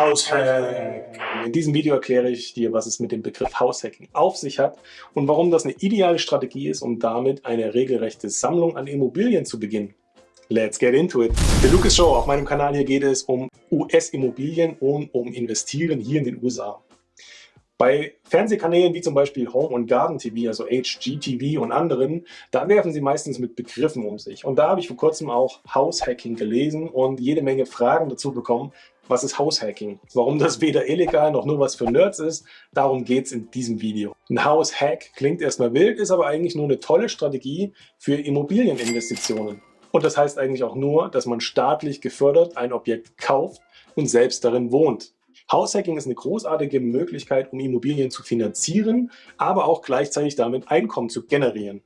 Haushack. In diesem Video erkläre ich dir, was es mit dem Begriff Haushacking auf sich hat und warum das eine ideale Strategie ist, um damit eine regelrechte Sammlung an Immobilien zu beginnen. Let's get into it. Der Lucas Show, auf meinem Kanal hier geht es um US-Immobilien und um Investieren hier in den USA. Bei Fernsehkanälen wie zum Beispiel Home und Garden TV, also HGTV und anderen, da werfen sie meistens mit Begriffen um sich. Und da habe ich vor kurzem auch Househacking gelesen und jede Menge Fragen dazu bekommen, was ist Househacking? Warum das weder illegal noch nur was für Nerds ist, darum geht es in diesem Video. Ein House-Hack klingt erstmal wild, ist aber eigentlich nur eine tolle Strategie für Immobilieninvestitionen. Und das heißt eigentlich auch nur, dass man staatlich gefördert ein Objekt kauft und selbst darin wohnt. Househacking ist eine großartige Möglichkeit, um Immobilien zu finanzieren, aber auch gleichzeitig damit Einkommen zu generieren.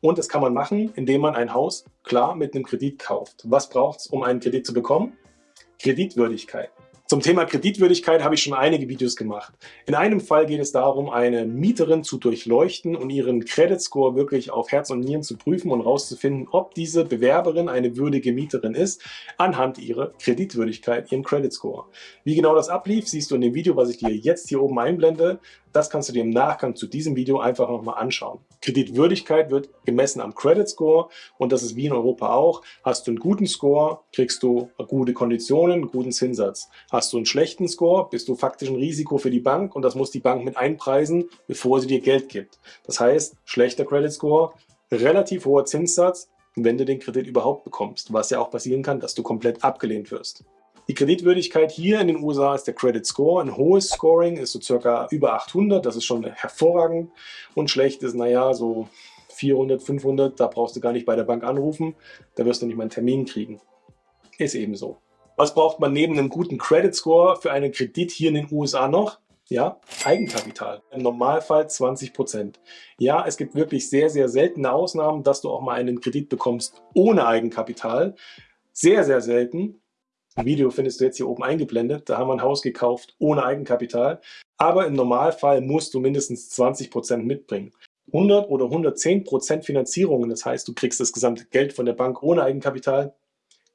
Und das kann man machen, indem man ein Haus klar mit einem Kredit kauft. Was braucht es, um einen Kredit zu bekommen? Kreditwürdigkeit. Zum Thema Kreditwürdigkeit habe ich schon einige Videos gemacht. In einem Fall geht es darum, eine Mieterin zu durchleuchten und ihren Credit Score wirklich auf Herz und Nieren zu prüfen und herauszufinden, ob diese Bewerberin eine würdige Mieterin ist, anhand ihrer Kreditwürdigkeit, ihrem Credit Score. Wie genau das ablief, siehst du in dem Video, was ich dir jetzt hier oben einblende. Das kannst du dir im Nachgang zu diesem Video einfach nochmal anschauen. Kreditwürdigkeit wird gemessen am Credit Score und das ist wie in Europa auch. Hast du einen guten Score, kriegst du gute Konditionen, einen guten Zinssatz. Hast du einen schlechten Score, bist du faktisch ein Risiko für die Bank und das muss die Bank mit einpreisen, bevor sie dir Geld gibt. Das heißt, schlechter Credit Score, relativ hoher Zinssatz, wenn du den Kredit überhaupt bekommst, was ja auch passieren kann, dass du komplett abgelehnt wirst. Die Kreditwürdigkeit hier in den USA ist der Credit Score. Ein hohes Scoring ist so circa über 800, das ist schon hervorragend. Und schlecht ist, naja, so 400, 500, da brauchst du gar nicht bei der Bank anrufen, da wirst du nicht mal einen Termin kriegen. Ist eben so. Was braucht man neben einem guten Credit Score für einen Kredit hier in den USA noch? Ja, Eigenkapital. Im Normalfall 20%. Ja, es gibt wirklich sehr, sehr seltene Ausnahmen, dass du auch mal einen Kredit bekommst ohne Eigenkapital. Sehr, sehr selten. Ein Video findest du jetzt hier oben eingeblendet. Da haben wir ein Haus gekauft ohne Eigenkapital. Aber im Normalfall musst du mindestens 20% mitbringen. 100 oder 110% Finanzierungen, das heißt, du kriegst das gesamte Geld von der Bank ohne Eigenkapital,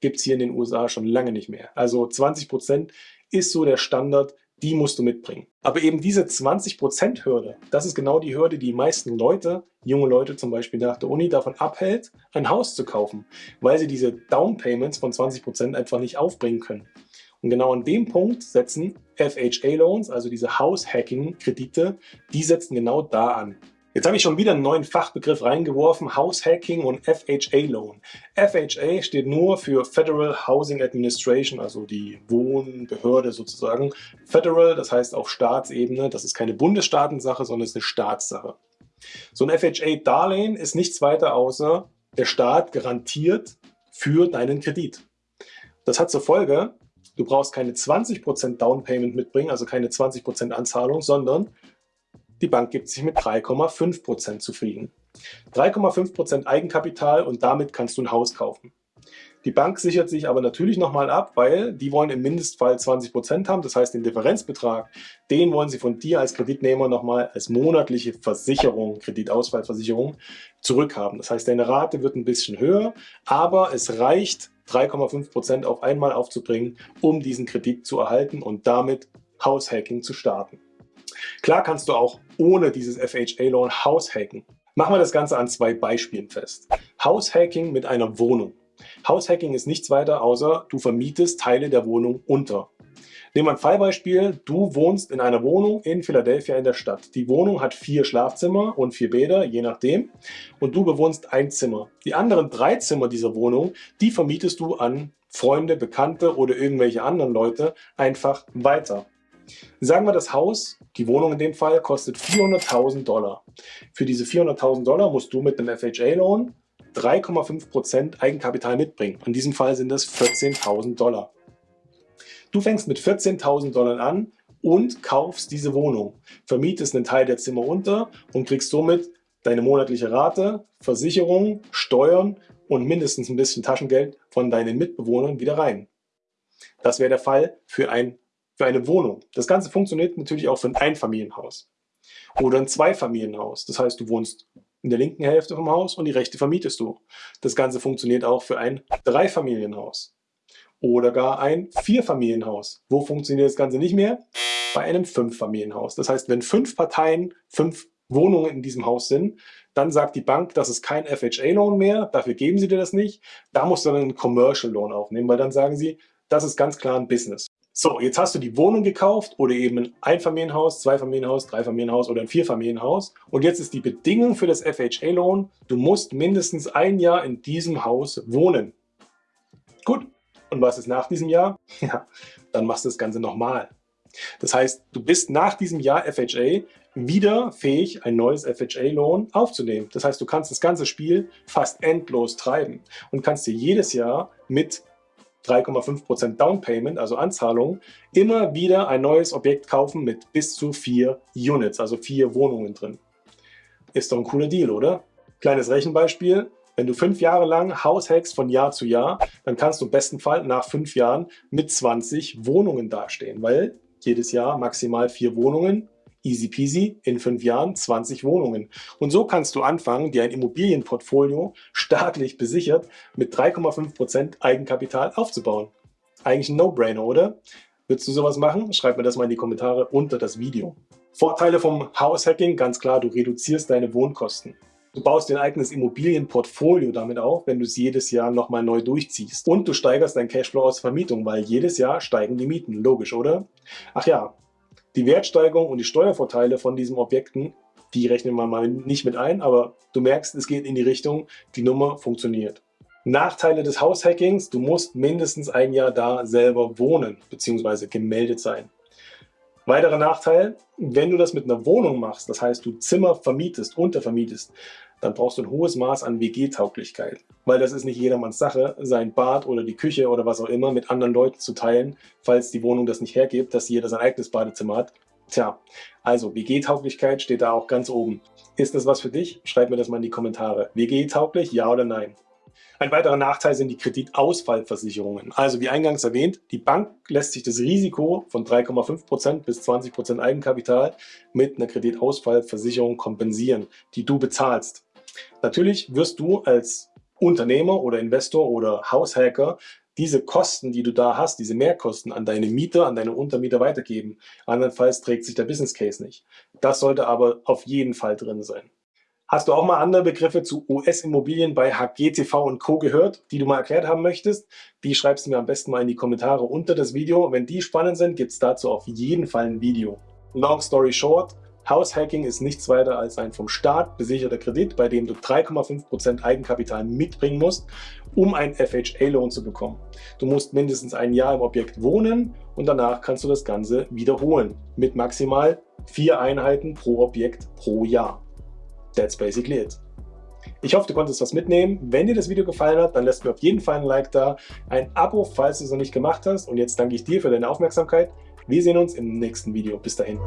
gibt es hier in den USA schon lange nicht mehr. Also 20% ist so der Standard, die musst du mitbringen. Aber eben diese 20% Hürde, das ist genau die Hürde, die die meisten Leute, junge Leute zum Beispiel nach der Uni, davon abhält, ein Haus zu kaufen, weil sie diese Down Payments von 20% einfach nicht aufbringen können. Und genau an dem Punkt setzen FHA-Loans, also diese House-Hacking-Kredite, die setzen genau da an. Jetzt habe ich schon wieder einen neuen Fachbegriff reingeworfen, House-Hacking und FHA-Loan. FHA steht nur für Federal Housing Administration, also die Wohnbehörde sozusagen. Federal, das heißt auf Staatsebene, das ist keine Bundesstaatensache, sondern ist eine Staatssache. So ein FHA-Darlehen ist nichts weiter außer, der Staat garantiert für deinen Kredit. Das hat zur Folge, du brauchst keine 20% Downpayment mitbringen, also keine 20% Anzahlung, sondern die Bank gibt sich mit 3,5% zufrieden. 3,5% Eigenkapital und damit kannst du ein Haus kaufen. Die Bank sichert sich aber natürlich nochmal ab, weil die wollen im Mindestfall 20% haben. Das heißt, den Differenzbetrag, den wollen sie von dir als Kreditnehmer nochmal als monatliche Versicherung, Kreditausfallversicherung zurückhaben. Das heißt, deine Rate wird ein bisschen höher, aber es reicht, 3,5% auf einmal aufzubringen, um diesen Kredit zu erhalten und damit Haushacking zu starten. Klar kannst du auch ohne dieses FHA-Loan Haushacken. Machen wir das Ganze an zwei Beispielen fest. Haushacking mit einer Wohnung. Haushacking ist nichts weiter, außer du vermietest Teile der Wohnung unter. Nehmen wir ein Fallbeispiel. Du wohnst in einer Wohnung in Philadelphia in der Stadt. Die Wohnung hat vier Schlafzimmer und vier Bäder, je nachdem. Und du bewohnst ein Zimmer. Die anderen drei Zimmer dieser Wohnung, die vermietest du an Freunde, Bekannte oder irgendwelche anderen Leute einfach weiter. Sagen wir, das Haus, die Wohnung in dem Fall, kostet 400.000 Dollar. Für diese 400.000 Dollar musst du mit einem FHA-Loan 3,5% Eigenkapital mitbringen. In diesem Fall sind das 14.000 Dollar. Du fängst mit 14.000 Dollar an und kaufst diese Wohnung, vermietest einen Teil der Zimmer unter und kriegst somit deine monatliche Rate, Versicherung, Steuern und mindestens ein bisschen Taschengeld von deinen Mitbewohnern wieder rein. Das wäre der Fall für ein für eine Wohnung. Das Ganze funktioniert natürlich auch für ein Einfamilienhaus oder ein Zweifamilienhaus. Das heißt, du wohnst in der linken Hälfte vom Haus und die rechte vermietest du. Das Ganze funktioniert auch für ein Dreifamilienhaus oder gar ein Vierfamilienhaus. Wo funktioniert das Ganze nicht mehr? Bei einem Fünffamilienhaus. Das heißt, wenn fünf Parteien, fünf Wohnungen in diesem Haus sind, dann sagt die Bank, das ist kein FHA-Loan mehr, dafür geben sie dir das nicht. Da musst du dann einen Commercial Loan aufnehmen, weil dann sagen sie, das ist ganz klar ein Business. So, jetzt hast du die Wohnung gekauft oder eben ein Einfamilienhaus, Zweifamilienhaus, Dreifamilienhaus oder ein Vierfamilienhaus. Und jetzt ist die Bedingung für das FHA-Loan, du musst mindestens ein Jahr in diesem Haus wohnen. Gut, und was ist nach diesem Jahr? Ja, dann machst du das Ganze nochmal. Das heißt, du bist nach diesem Jahr FHA wieder fähig, ein neues FHA-Loan aufzunehmen. Das heißt, du kannst das ganze Spiel fast endlos treiben und kannst dir jedes Jahr mit 3,5% Down Payment, also Anzahlung, immer wieder ein neues Objekt kaufen mit bis zu vier Units, also vier Wohnungen drin. Ist doch ein cooler Deal, oder? Kleines Rechenbeispiel. Wenn du fünf Jahre lang Haus hackst von Jahr zu Jahr, dann kannst du im besten Fall nach fünf Jahren mit 20 Wohnungen dastehen, weil jedes Jahr maximal vier Wohnungen easy peasy, in fünf Jahren 20 Wohnungen. Und so kannst du anfangen, dir ein Immobilienportfolio staatlich besichert mit 3,5% Eigenkapital aufzubauen. Eigentlich ein No-Brainer, oder? Würdest du sowas machen? Schreib mir das mal in die Kommentare unter das Video. Vorteile vom House-Hacking, ganz klar, du reduzierst deine Wohnkosten. Du baust dein eigenes Immobilienportfolio damit auf, wenn du es jedes Jahr nochmal neu durchziehst. Und du steigerst dein Cashflow aus Vermietung, weil jedes Jahr steigen die Mieten. Logisch, oder? Ach ja, die Wertsteigerung und die Steuervorteile von diesen Objekten, die rechnen wir mal nicht mit ein, aber du merkst, es geht in die Richtung, die Nummer funktioniert. Nachteile des Haushackings, du musst mindestens ein Jahr da selber wohnen bzw. gemeldet sein. Weiterer Nachteil, wenn du das mit einer Wohnung machst, das heißt du Zimmer vermietest, untervermietest, dann brauchst du ein hohes Maß an WG-Tauglichkeit. Weil das ist nicht jedermanns Sache, sein Bad oder die Küche oder was auch immer mit anderen Leuten zu teilen, falls die Wohnung das nicht hergibt, dass jeder sein eigenes Badezimmer hat. Tja, also WG-Tauglichkeit steht da auch ganz oben. Ist das was für dich? Schreib mir das mal in die Kommentare. WG-tauglich, ja oder nein? Ein weiterer Nachteil sind die Kreditausfallversicherungen. Also wie eingangs erwähnt, die Bank lässt sich das Risiko von 3,5% bis 20% Eigenkapital mit einer Kreditausfallversicherung kompensieren, die du bezahlst. Natürlich wirst du als Unternehmer oder Investor oder Haushacker diese Kosten, die du da hast, diese Mehrkosten an deine Mieter, an deine Untermieter weitergeben. Andernfalls trägt sich der Business Case nicht. Das sollte aber auf jeden Fall drin sein. Hast du auch mal andere Begriffe zu US-Immobilien bei HGTV und Co. gehört, die du mal erklärt haben möchtest? Die schreibst du mir am besten mal in die Kommentare unter das Video. Wenn die spannend sind, gibt es dazu auf jeden Fall ein Video. Long story short, Haushacking ist nichts weiter als ein vom Staat besicherter Kredit, bei dem du 3,5% Eigenkapital mitbringen musst, um einen FHA-Loan zu bekommen. Du musst mindestens ein Jahr im Objekt wohnen und danach kannst du das Ganze wiederholen mit maximal vier Einheiten pro Objekt pro Jahr. That's basically it. Ich hoffe, du konntest was mitnehmen. Wenn dir das Video gefallen hat, dann lässt mir auf jeden Fall ein Like da, ein Abo, falls du es noch nicht gemacht hast. Und jetzt danke ich dir für deine Aufmerksamkeit. Wir sehen uns im nächsten Video. Bis dahin.